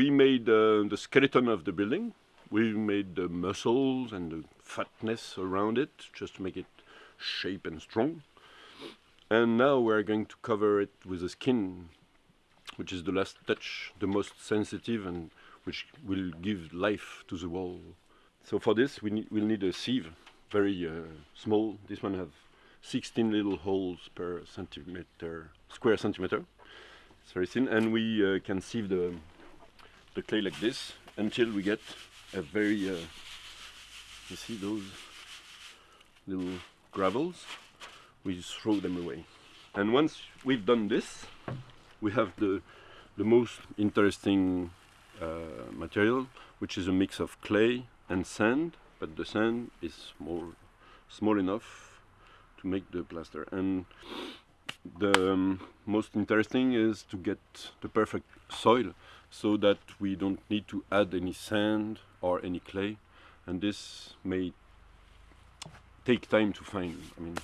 we made uh, the skeleton of the building. We made the muscles and the fatness around it just to make it shape and strong. And now we're going to cover it with the skin, which is the last touch, the most sensitive and which will give life to the wall. So for this we need, we'll need a sieve, very uh, small. This one have 16 little holes per centimeter, square centimeter. It's very thin and we uh, can sieve the, the clay like this until we get a very, uh, you see those little gravels? We just throw them away. And once we've done this, we have the, the most interesting uh, material, which is a mix of clay and sand, but the sand is more small enough to make the plaster. And the um, most interesting is to get the perfect soil so that we don't need to add any sand or any clay. And this may take time to find. I mean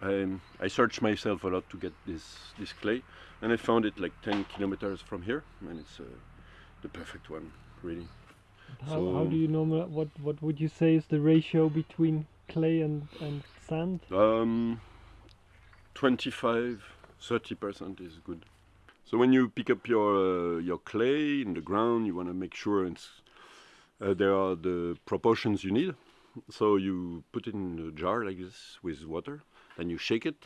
I, I searched myself a lot to get this this clay and I found it like 10 kilometers from here and it's uh, the perfect one really. How, So- how do you know what what would you say is the ratio between clay and, and sand? Um, 25, 30 percent is good. So when you pick up your uh, your clay in the ground, you want to make sure it's uh, there are the proportions you need. So you put it in a jar like this with water, then you shake it,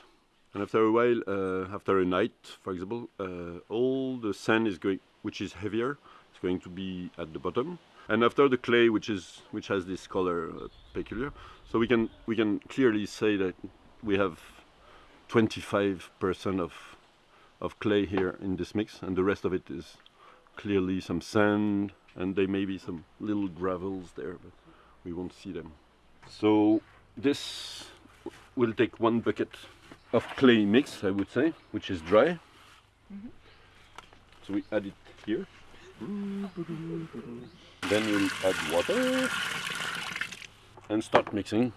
and after a while, uh, after a night, for example, uh, all the sand is going, which is heavier, is going to be at the bottom, and after the clay, which is which has this color uh, peculiar, so we can we can clearly say that we have 25% of of clay here in this mix, and the rest of it is clearly some sand, and there may be some little gravels there, but we won't see them. So this will take one bucket of clay mix, I would say, which is dry. Mm-hmm. So we add it here. Then we'll add water and start mixing.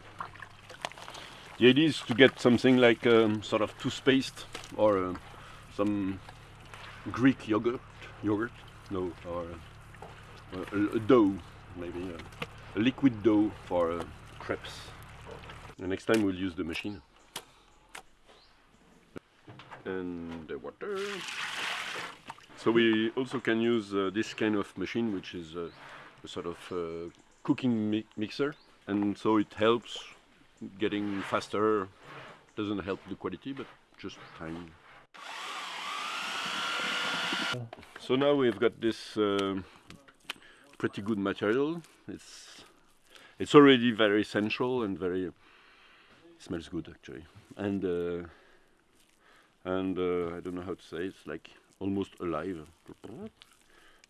The idea is to get something like um, sort of toothpaste or uh, some Greek yogurt, yogurt, no, or uh, a, a dough, maybe uh, a liquid dough for uh, crepes. The next time we'll use the machine. And the water. So we also can use uh, this kind of machine, which is uh, a sort of uh, cooking mi- mixer, and so it helps getting faster. Doesn't help the quality, but just time. So now we've got this um pretty good material. It's it's already very sensual and very smells good actually, and uh, and uh, I don't know how to say. It's like almost alive. No, I don't know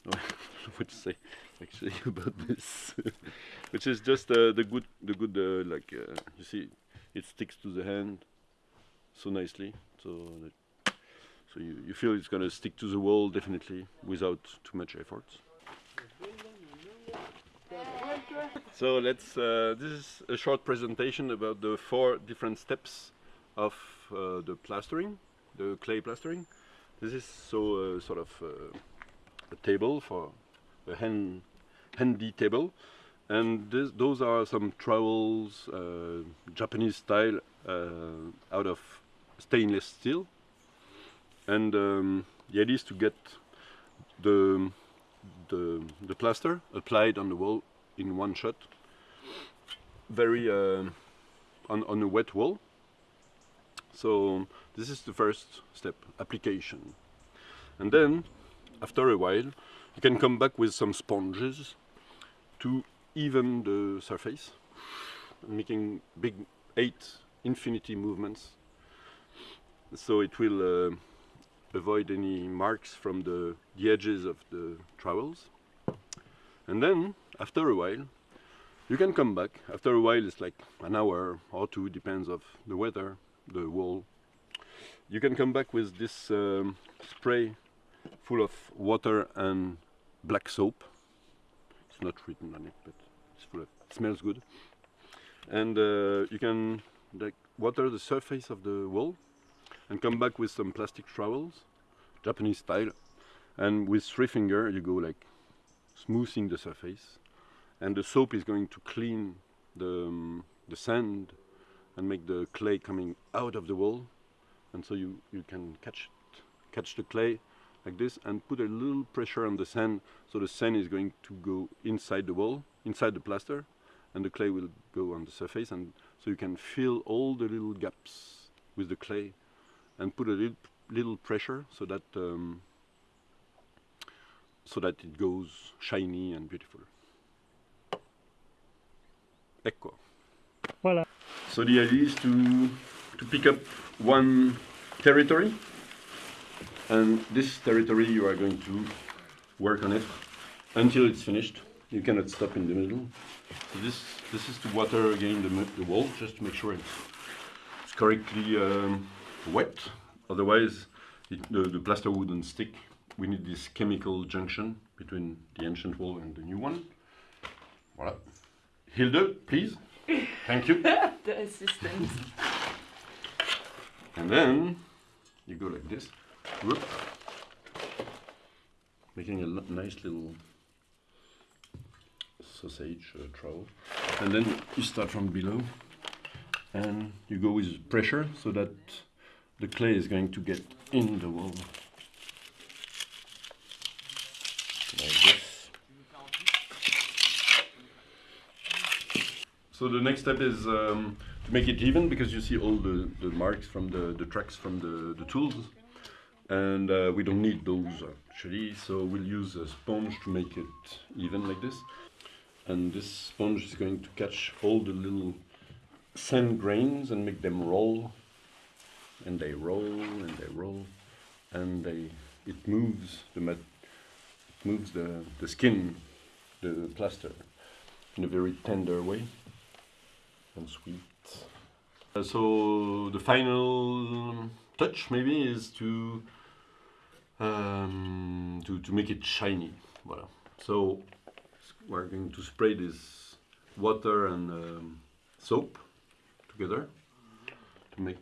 what to say actually about this, which is just uh, the good, the good, uh, like uh, you see, it sticks to the hand so nicely. So, that, so you, you feel it's gonna stick to the wall definitely without too much effort. So let's. Uh, this is a short presentation about the four different steps of uh, the plastering, the clay plastering. This is so uh, sort of a table for a hand, handy table, and this, those are some trowels, uh, Japanese style, uh, out of stainless steel. And um, the idea is to get the, the the plaster applied on the wall in one shot, very uh, on on a wet wall. So this is the first step, application. And then, after a while, you can come back with some sponges to even the surface, making big eight infinity movements. So it will uh, avoid any marks from the, the edges of the trowels. And then, after a while, you can come back. After a while, it's like an hour or two, depends of the weather, the wall. You can come back with this um, spray full of water and black soap. It's not written on it, but it's full of. It smells good. And uh, you can like water the surface of the wall, and come back with some plastic trowels, Japanese style. And with three finger, you go like smoothing the surface, and the soap is going to clean the um, the sand and make the clay coming out of the wall, and so you you can catch it, catch the clay like this and put a little pressure on the sand, so the sand is going to go inside the wall, inside the plaster, and the clay will go on the surface, and so you can fill all the little gaps with the clay, and put a little little pressure so that um, so that it goes shiny and beautiful. Ecco. Voilà. So the idea is to to pick up one territory, and this territory you are going to work on it until it's finished. You cannot stop in the middle. So this this is to water again the, the wall just to make sure it's, it's correctly um, wet. Otherwise, it, the, the plaster wouldn't stick. We need this chemical junction between the ancient wall and the new one. Voilà. Hilde, please. Thank you. the assistant. And then you go like this, whoop, making a nice little sausage uh, trowel. And then you start from below and you go with pressure so that the clay is going to get in the wall. Like this. So the next step is um, to make it even because you see all the, the marks from the, the tracks from the, the tools and uh, we don't need those actually. So we'll use a sponge to make it even like this. And this sponge is going to catch all the little sand grains and make them roll. And they roll and they roll. And they it moves the mat it moves the, the skin the plaster in a very tender way. And sweet. Uh, so the final touch maybe is to um, to to make it shiny. Voilà. So we're going to spray this water and um, soap together to make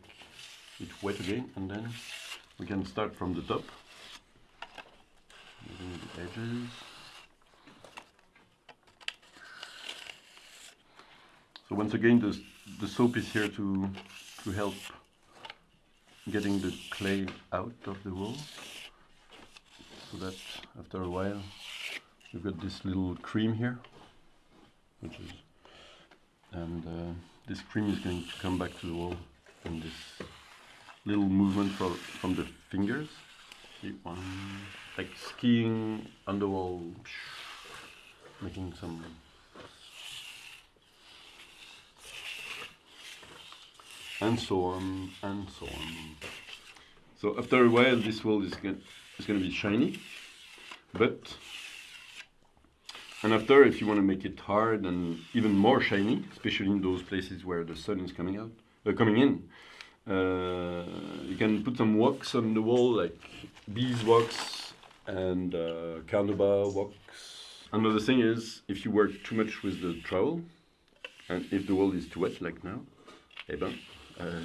it wet again, and then we can start from the top, the edges. So once again, the, the soap is here to, to help getting the clay out of the wall. So that after a while, you've got this little cream here, which is, and uh, this cream is going to come back to the wall in this little movement from, from the fingers. See, one, like skiing on the wall, making some and so on and so on. So after a while, this wall is going is going to be shiny, but and after, if you want to make it hard and even more shiny, especially in those places where the sun is coming out, uh, coming in, uh, you can put some wax on the wall, like beeswax and uh, wax. Another thing is, if you work too much with the trowel, and if the wall is too wet, like now, eh ben, uh,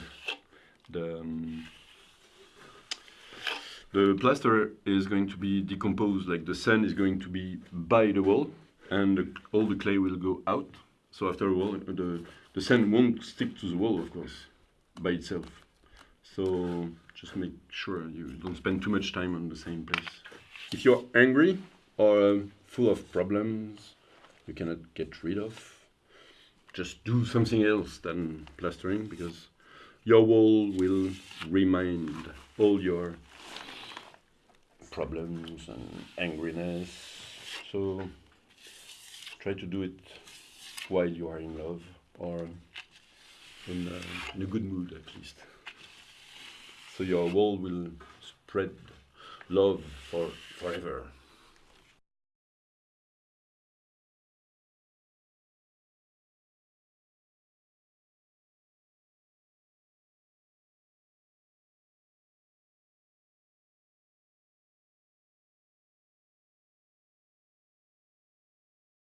the um, the plaster is going to be decomposed like the sand is going to be by the wall and the, all the clay will go out. So after a while the the sand won't stick to the wall of course by itself. So just make sure you don't spend too much time on the same place. If you're angry or um, full of problems you cannot get rid of just do something else than plastering because your wall will remind all your problems and angriness. So try to do it while you are in love or in, uh, in a good mood at least. So your wall will spread love for forever.